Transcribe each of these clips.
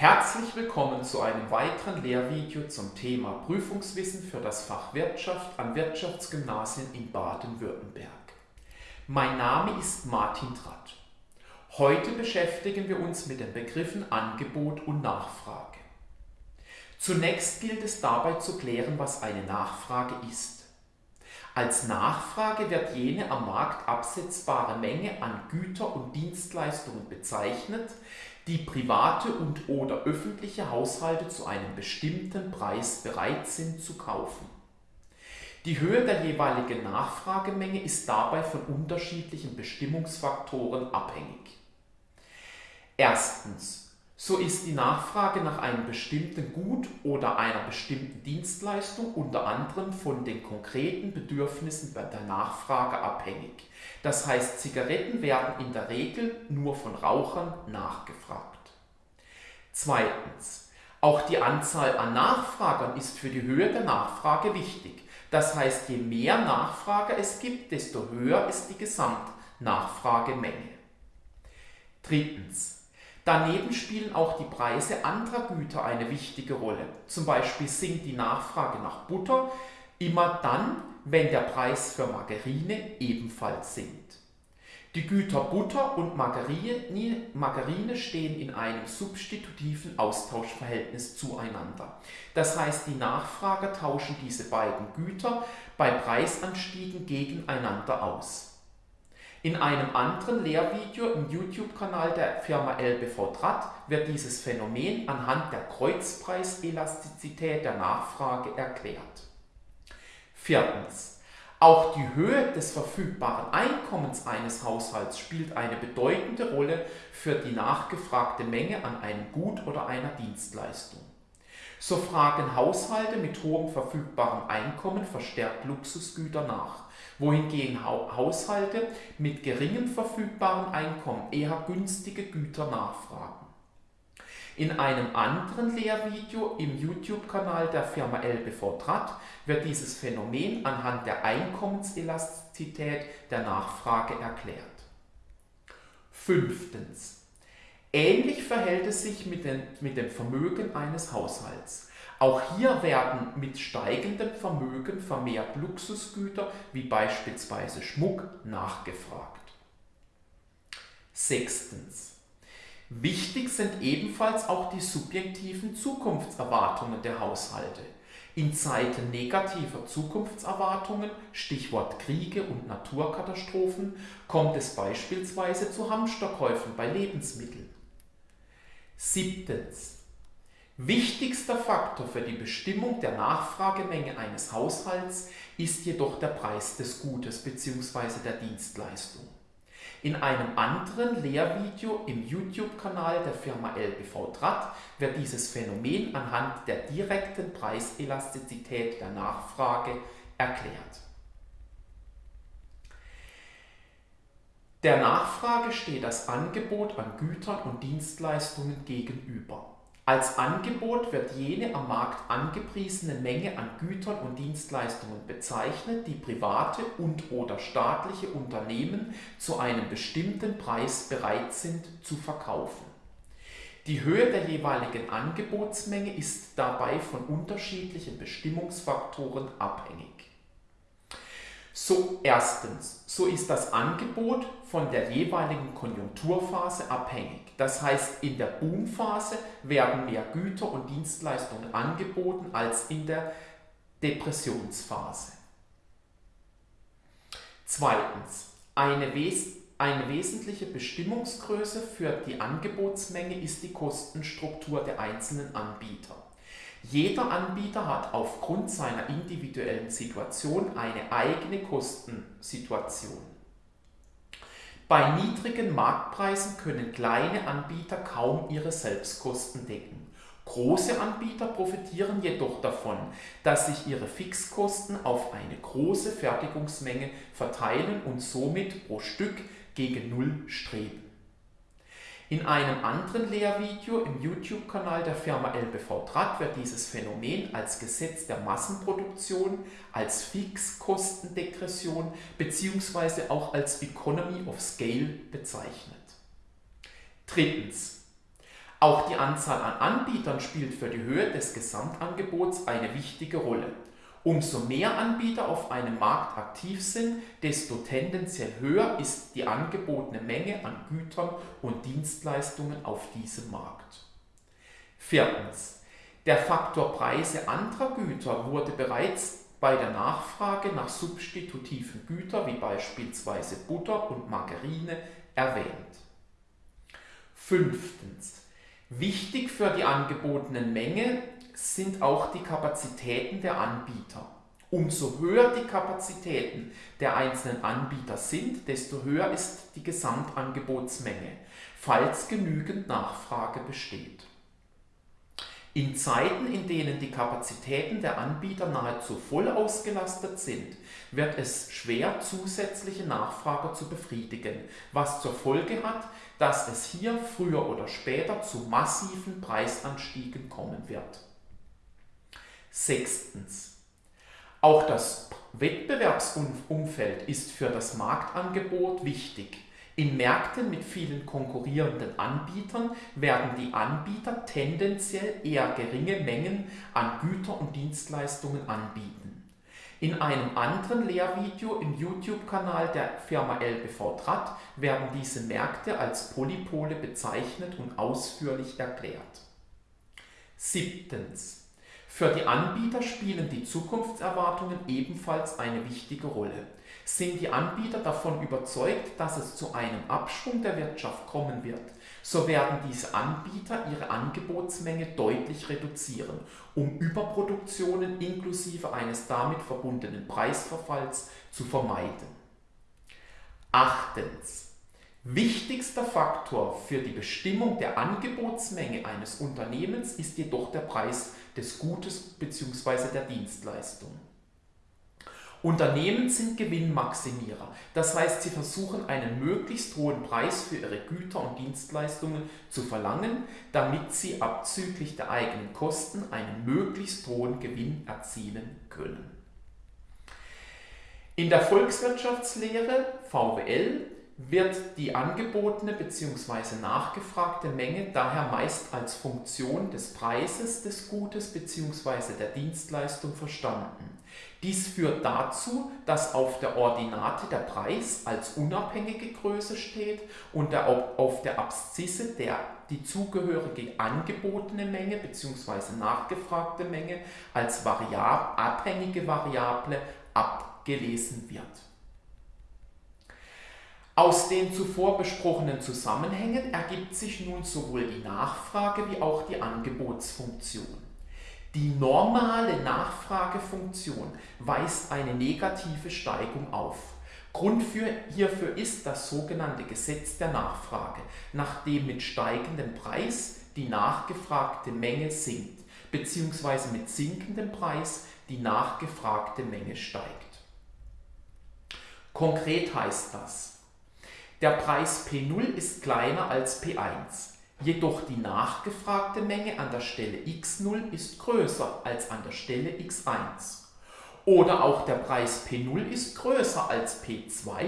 Herzlich willkommen zu einem weiteren Lehrvideo zum Thema Prüfungswissen für das Fach Wirtschaft an Wirtschaftsgymnasien in Baden-Württemberg. Mein Name ist Martin Tratt. Heute beschäftigen wir uns mit den Begriffen Angebot und Nachfrage. Zunächst gilt es dabei zu klären, was eine Nachfrage ist. Als Nachfrage wird jene am Markt absetzbare Menge an Güter und Dienstleistungen bezeichnet, die private und/oder öffentliche Haushalte zu einem bestimmten Preis bereit sind zu kaufen. Die Höhe der jeweiligen Nachfragemenge ist dabei von unterschiedlichen Bestimmungsfaktoren abhängig. Erstens. So ist die Nachfrage nach einem bestimmten Gut oder einer bestimmten Dienstleistung unter anderem von den konkreten Bedürfnissen der Nachfrage abhängig. Das heißt, Zigaretten werden in der Regel nur von Rauchern nachgefragt. Zweitens. Auch die Anzahl an Nachfragern ist für die Höhe der Nachfrage wichtig. Das heißt, je mehr Nachfrage es gibt, desto höher ist die Gesamtnachfragemenge. Drittens. Daneben spielen auch die Preise anderer Güter eine wichtige Rolle. Zum Beispiel sinkt die Nachfrage nach Butter immer dann, wenn der Preis für Margarine ebenfalls sinkt. Die Güter Butter und Margarine, stehen in einem substitutiven Austauschverhältnis zueinander. Das heißt, die Nachfrager tauschen diese beiden Güter bei Preisanstiegen gegeneinander aus. In einem anderen Lehrvideo im YouTube-Kanal der Firma LBV Draht wird dieses Phänomen anhand der Kreuzpreiselastizität der Nachfrage erklärt. Viertens. Auch die Höhe des verfügbaren Einkommens eines Haushalts spielt eine bedeutende Rolle für die nachgefragte Menge an einem Gut oder einer Dienstleistung. So fragen Haushalte mit hohem verfügbarem Einkommen verstärkt Luxusgüter nach, wohingegen Haushalte mit geringem verfügbarem Einkommen eher günstige Güter nachfragen. In einem anderen Lehrvideo im YouTube-Kanal der Firma LBV Draht wird dieses Phänomen anhand der Einkommenselastizität der Nachfrage erklärt. Fünftens. Ähnlich verhält es sich mit, den, mit dem Vermögen eines Haushalts. Auch hier werden mit steigendem Vermögen vermehrt Luxusgüter wie beispielsweise Schmuck nachgefragt. Sechstens. Wichtig sind ebenfalls auch die subjektiven Zukunftserwartungen der Haushalte. In Zeiten negativer Zukunftserwartungen, Stichwort Kriege und Naturkatastrophen, kommt es beispielsweise zu Hamsterkäufen bei Lebensmitteln. Siebtens. Wichtigster Faktor für die Bestimmung der Nachfragemenge eines Haushalts ist jedoch der Preis des Gutes bzw. der Dienstleistung. In einem anderen Lehrvideo im YouTube-Kanal der Firma LBV Draht wird dieses Phänomen anhand der direkten Preiselastizität der Nachfrage erklärt. Der Nachfrage steht das Angebot an Gütern und Dienstleistungen gegenüber. Als Angebot wird jene am Markt angepriesene Menge an Gütern und Dienstleistungen bezeichnet, die private und/oder staatliche Unternehmen zu einem bestimmten Preis bereit sind zu verkaufen. Die Höhe der jeweiligen Angebotsmenge ist dabei von unterschiedlichen Bestimmungsfaktoren abhängig. So erstens, so ist das Angebot von der jeweiligen Konjunkturphase abhängig. Das heißt, in der Boomphase werden mehr Güter und Dienstleistungen angeboten als in der Depressionsphase. Zweitens, eine, wes eine wesentliche Bestimmungsgröße für die Angebotsmenge ist die Kostenstruktur der einzelnen Anbieter. Jeder Anbieter hat aufgrund seiner individuellen Situation eine eigene Kostensituation. Bei niedrigen Marktpreisen können kleine Anbieter kaum ihre Selbstkosten decken. Große Anbieter profitieren jedoch davon, dass sich ihre Fixkosten auf eine große Fertigungsmenge verteilen und somit pro Stück gegen Null streben. In einem anderen Lehrvideo im YouTube-Kanal der Firma LBV Draht wird dieses Phänomen als Gesetz der Massenproduktion, als Fixkostendegression bzw. auch als Economy of Scale bezeichnet. Drittens. Auch die Anzahl an Anbietern spielt für die Höhe des Gesamtangebots eine wichtige Rolle. Umso mehr Anbieter auf einem Markt aktiv sind, desto tendenziell höher ist die angebotene Menge an Gütern und Dienstleistungen auf diesem Markt. Viertens. Der Faktor Preise anderer Güter wurde bereits bei der Nachfrage nach substitutiven Gütern wie beispielsweise Butter und Margarine erwähnt. Fünftens. Wichtig für die angebotenen Menge sind auch die Kapazitäten der Anbieter. Umso höher die Kapazitäten der einzelnen Anbieter sind, desto höher ist die Gesamtangebotsmenge, falls genügend Nachfrage besteht. In Zeiten, in denen die Kapazitäten der Anbieter nahezu voll ausgelastet sind, wird es schwer, zusätzliche Nachfrage zu befriedigen, was zur Folge hat, dass es hier früher oder später zu massiven Preisanstiegen kommen wird. Sechstens. Auch das Wettbewerbsumfeld ist für das Marktangebot wichtig. In Märkten mit vielen konkurrierenden Anbietern werden die Anbieter tendenziell eher geringe Mengen an Güter und Dienstleistungen anbieten. In einem anderen Lehrvideo im YouTube-Kanal der Firma LBV Trat werden diese Märkte als Polypole bezeichnet und ausführlich erklärt. Siebtens. Für die Anbieter spielen die Zukunftserwartungen ebenfalls eine wichtige Rolle. Sind die Anbieter davon überzeugt, dass es zu einem Abschwung der Wirtschaft kommen wird, so werden diese Anbieter ihre Angebotsmenge deutlich reduzieren, um Überproduktionen inklusive eines damit verbundenen Preisverfalls zu vermeiden. Achtens. Wichtigster Faktor für die Bestimmung der Angebotsmenge eines Unternehmens ist jedoch der Preis des Gutes bzw. der Dienstleistung. Unternehmen sind Gewinnmaximierer, das heißt, sie versuchen einen möglichst hohen Preis für ihre Güter und Dienstleistungen zu verlangen, damit sie abzüglich der eigenen Kosten einen möglichst hohen Gewinn erzielen können. In der Volkswirtschaftslehre VWL wird die angebotene bzw. nachgefragte Menge daher meist als Funktion des Preises des Gutes bzw. der Dienstleistung verstanden. Dies führt dazu, dass auf der Ordinate der Preis als unabhängige Größe steht und der, auf der Abszisse der die zugehörige angebotene Menge bzw. nachgefragte Menge als Variab abhängige Variable abgelesen wird. Aus den zuvor besprochenen Zusammenhängen ergibt sich nun sowohl die Nachfrage wie auch die Angebotsfunktion. Die normale Nachfragefunktion weist eine negative Steigung auf. Grund für, hierfür ist das sogenannte Gesetz der Nachfrage, nachdem mit steigendem Preis die nachgefragte Menge sinkt, bzw. mit sinkendem Preis die nachgefragte Menge steigt. Konkret heißt das, der Preis P0 ist kleiner als P1. Jedoch die nachgefragte Menge an der Stelle x0 ist größer als an der Stelle x1. Oder auch der Preis P0 ist größer als P2,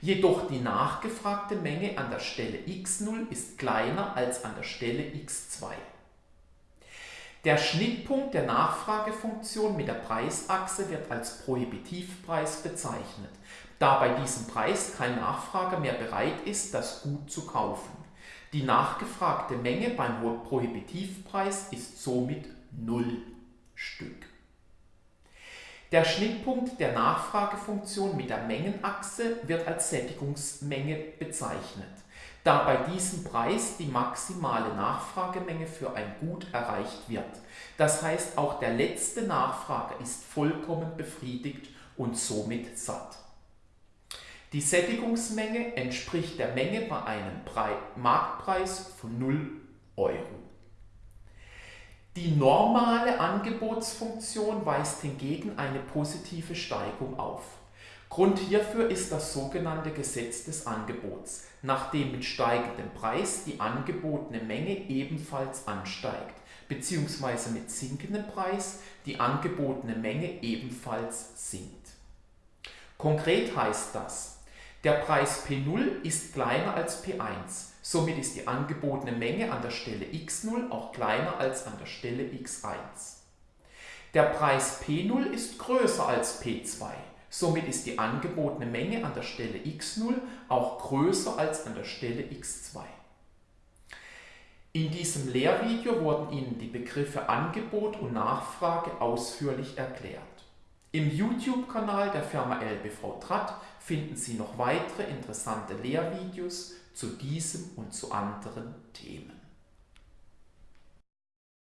jedoch die nachgefragte Menge an der Stelle x0 ist kleiner als an der Stelle x2. Der Schnittpunkt der Nachfragefunktion mit der Preisachse wird als Prohibitivpreis bezeichnet, da bei diesem Preis kein Nachfrager mehr bereit ist, das Gut zu kaufen. Die nachgefragte Menge beim Prohibitivpreis ist somit 0 Stück. Der Schnittpunkt der Nachfragefunktion mit der Mengenachse wird als Sättigungsmenge bezeichnet, da bei diesem Preis die maximale Nachfragemenge für ein Gut erreicht wird. Das heißt, auch der letzte Nachfrager ist vollkommen befriedigt und somit satt. Die Sättigungsmenge entspricht der Menge bei einem Marktpreis von 0 Euro. Die normale Angebotsfunktion weist hingegen eine positive Steigung auf. Grund hierfür ist das sogenannte Gesetz des Angebots, nachdem mit steigendem Preis die angebotene Menge ebenfalls ansteigt, bzw. mit sinkendem Preis die angebotene Menge ebenfalls sinkt. Konkret heißt das, der Preis P0 ist kleiner als P1, Somit ist die angebotene Menge an der Stelle x0 auch kleiner als an der Stelle x1. Der Preis P0 ist größer als P2. Somit ist die angebotene Menge an der Stelle x0 auch größer als an der Stelle x2. In diesem Lehrvideo wurden Ihnen die Begriffe Angebot und Nachfrage ausführlich erklärt. Im YouTube-Kanal der Firma LBV Tratt finden Sie noch weitere interessante Lehrvideos zu diesem und zu anderen Themen.